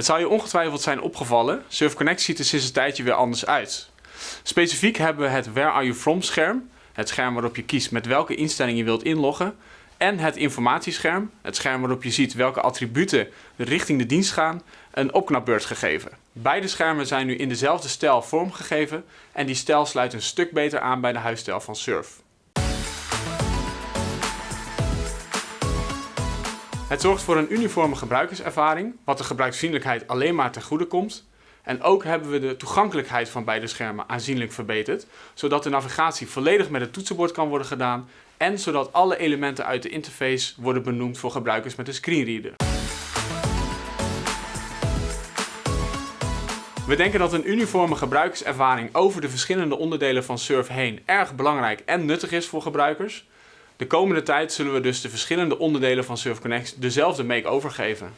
Het zal je ongetwijfeld zijn opgevallen, Surf Connect ziet er sinds een tijdje weer anders uit. Specifiek hebben we het Where Are You From scherm, het scherm waarop je kiest met welke instelling je wilt inloggen, en het informatiescherm, het scherm waarop je ziet welke attributen richting de dienst gaan, een opknapbeurt gegeven. Beide schermen zijn nu in dezelfde stijl vormgegeven en die stijl sluit een stuk beter aan bij de huisstijl van Surf. Het zorgt voor een uniforme gebruikerservaring, wat de gebruiksvriendelijkheid alleen maar ten goede komt. En ook hebben we de toegankelijkheid van beide schermen aanzienlijk verbeterd, zodat de navigatie volledig met het toetsenbord kan worden gedaan en zodat alle elementen uit de interface worden benoemd voor gebruikers met een screenreader. We denken dat een uniforme gebruikerservaring over de verschillende onderdelen van Surf heen erg belangrijk en nuttig is voor gebruikers. De komende tijd zullen we dus de verschillende onderdelen van Surf Connect dezelfde make-over geven.